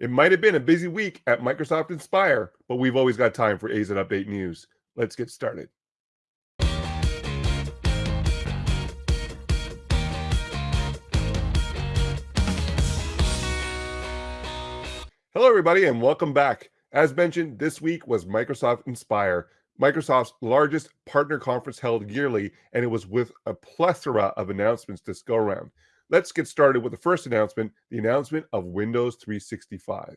It might have been a busy week at Microsoft Inspire, but we've always got time for AZ Update news. Let's get started. Hello, everybody, and welcome back. As mentioned, this week was Microsoft Inspire, Microsoft's largest partner conference held yearly, and it was with a plethora of announcements this go around. Let's get started with the first announcement the announcement of Windows 365.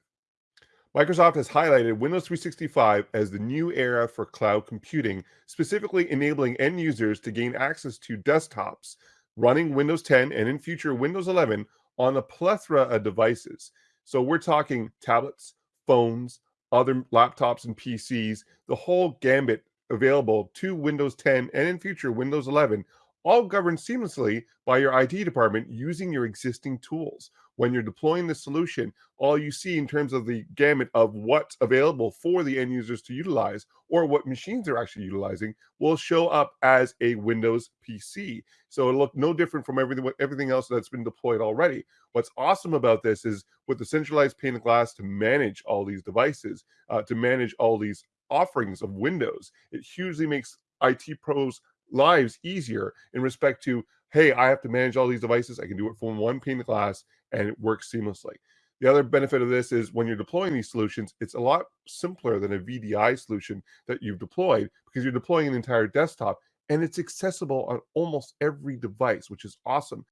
Microsoft has highlighted Windows 365 as the new era for cloud computing, specifically enabling end users to gain access to desktops running Windows 10 and in future Windows 11 on a plethora of devices. So we're talking tablets, phones, other laptops and PCs, the whole gambit available to Windows 10 and in future Windows 11 all governed seamlessly by your IT department using your existing tools. When you're deploying the solution, all you see in terms of the gamut of what's available for the end users to utilize or what machines they're actually utilizing will show up as a Windows PC. So it'll look no different from everything everything else that's been deployed already. What's awesome about this is with the centralized pane of glass to manage all these devices, uh, to manage all these offerings of Windows, it hugely makes IT pros lives easier in respect to, hey, I have to manage all these devices. I can do it from one pane of glass and it works seamlessly. The other benefit of this is when you're deploying these solutions, it's a lot simpler than a VDI solution that you've deployed because you're deploying an entire desktop and it's accessible on almost every device, which is awesome.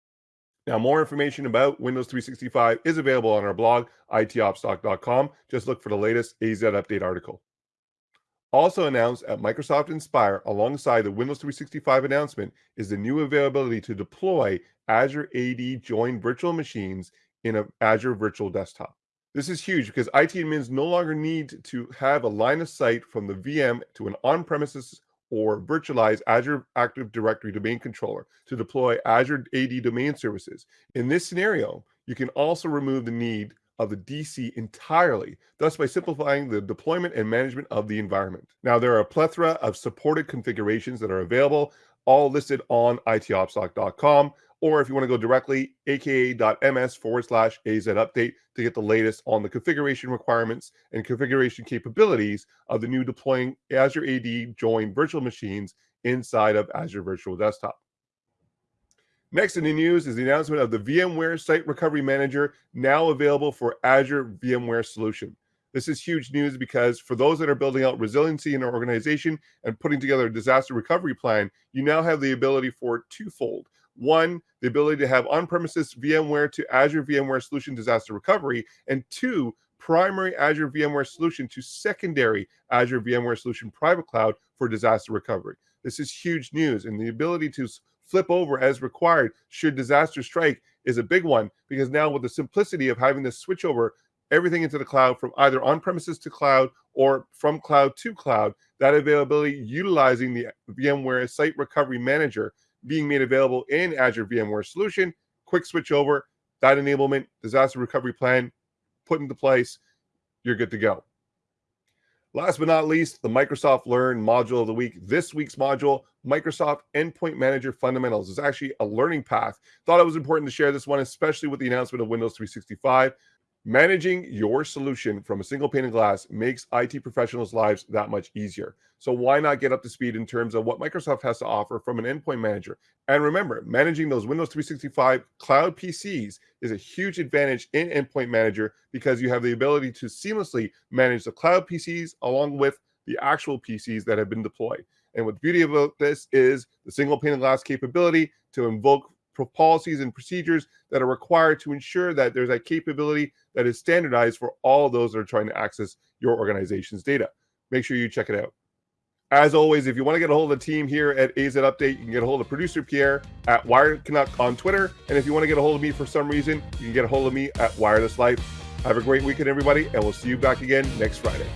Now, more information about Windows 365 is available on our blog, itopstalk.com. Just look for the latest AZ update article. Also announced at Microsoft Inspire alongside the Windows 365 announcement is the new availability to deploy Azure AD joined virtual machines in an Azure Virtual Desktop. This is huge because IT admins no longer need to have a line of sight from the VM to an on-premises or virtualized Azure Active Directory domain controller to deploy Azure AD domain services. In this scenario, you can also remove the need of the DC entirely, thus by simplifying the deployment and management of the environment. Now, there are a plethora of supported configurations that are available, all listed on itopstalk.com, or if you want to go directly, aka.ms forward slash AZ update to get the latest on the configuration requirements and configuration capabilities of the new deploying Azure AD join virtual machines inside of Azure Virtual Desktop. Next in the news is the announcement of the VMware Site Recovery Manager now available for Azure VMware Solution. This is huge news because for those that are building out resiliency in their organization and putting together a disaster recovery plan, you now have the ability for twofold. One, the ability to have on premises VMware to Azure VMware Solution disaster recovery, and two, primary Azure VMware Solution to secondary Azure VMware Solution private cloud for disaster recovery. This is huge news, and the ability to flip over as required should disaster strike is a big one because now with the simplicity of having to switch over everything into the cloud from either on premises to cloud or from cloud to cloud, that availability utilizing the VMware Site Recovery Manager being made available in Azure VMware Solution, quick switch over, that enablement, disaster recovery plan put into place, you're good to go. Last but not least, the Microsoft Learn module of the week. This week's module, Microsoft Endpoint Manager Fundamentals, is actually a learning path. Thought it was important to share this one, especially with the announcement of Windows 365. Managing your solution from a single pane of glass makes IT professionals' lives that much easier. So why not get up to speed in terms of what Microsoft has to offer from an endpoint manager? And remember, managing those Windows 365 cloud PCs is a huge advantage in Endpoint Manager because you have the ability to seamlessly manage the cloud PCs along with the actual PCs that have been deployed. And what the beauty about this is the single pane of glass capability to invoke policies and procedures that are required to ensure that there's a capability that is standardized for all those that are trying to access your organization's data. Make sure you check it out. As always, if you want to get a hold of the team here at AZ Update, you can get a hold of producer Pierre at Wired Canuck on Twitter. And if you want to get a hold of me for some reason, you can get a hold of me at Wireless Life. Have a great weekend, everybody, and we'll see you back again next Friday.